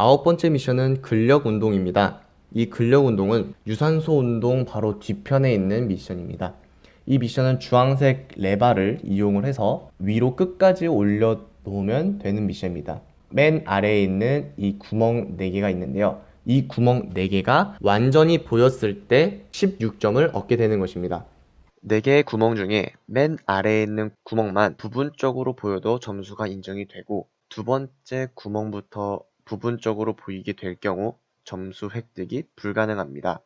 아홉 번째 미션은 근력 운동입니다. 이 근력 운동은 유산소 운동 바로 뒤편에 있는 미션입니다. 이 미션은 주황색 레바를 이용을 해서 위로 끝까지 올려 놓으면 되는 미션입니다. 맨 아래에 있는 이 구멍 4개가 있는데요. 이 구멍 4개가 완전히 보였을 때 16점을 얻게 되는 것입니다. 4개의 구멍 중에 맨 아래에 있는 구멍만 부분적으로 보여도 점수가 인정이 되고 두 번째 구멍부터 부분적으로 보이게 될 경우 점수 획득이 불가능합니다.